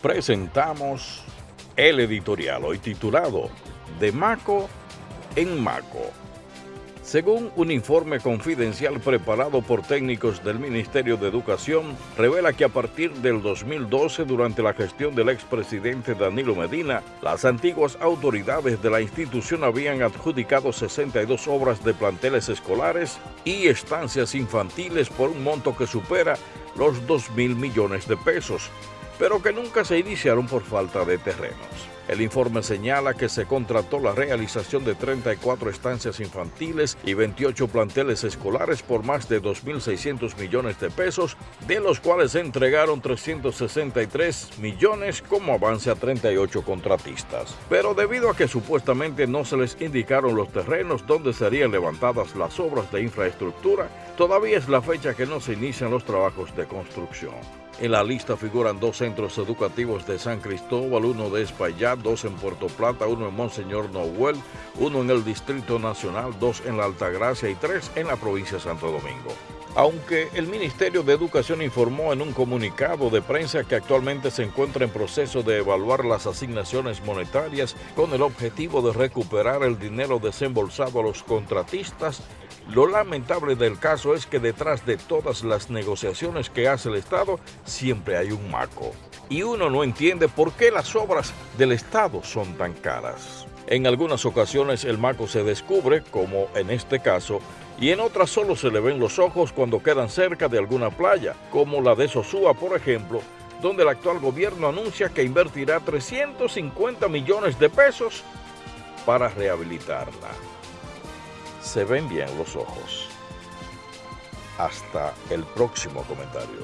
presentamos el editorial hoy titulado De Maco en Maco. Según un informe confidencial preparado por técnicos del Ministerio de Educación, revela que a partir del 2012, durante la gestión del expresidente Danilo Medina, las antiguas autoridades de la institución habían adjudicado 62 obras de planteles escolares y estancias infantiles por un monto que supera los 2 mil millones de pesos, pero que nunca se iniciaron por falta de terrenos. El informe señala que se contrató la realización de 34 estancias infantiles y 28 planteles escolares por más de 2.600 millones de pesos, de los cuales se entregaron 363 millones como avance a 38 contratistas. Pero debido a que supuestamente no se les indicaron los terrenos donde serían levantadas las obras de infraestructura, todavía es la fecha que no se inician los trabajos de construcción. En la lista figuran dos centros educativos de San Cristóbal, uno de Espaillat, dos en Puerto Plata, uno en Monseñor Noel, uno en el Distrito Nacional, dos en la Altagracia y tres en la provincia de Santo Domingo. Aunque el Ministerio de Educación informó en un comunicado de prensa que actualmente se encuentra en proceso de evaluar las asignaciones monetarias con el objetivo de recuperar el dinero desembolsado a los contratistas, lo lamentable del caso es que detrás de todas las negociaciones que hace el Estado siempre hay un maco. Y uno no entiende por qué las obras del Estado son tan caras. En algunas ocasiones el maco se descubre, como en este caso, y en otras solo se le ven los ojos cuando quedan cerca de alguna playa, como la de Sosúa, por ejemplo, donde el actual gobierno anuncia que invertirá 350 millones de pesos para rehabilitarla se ven bien los ojos. Hasta el próximo comentario.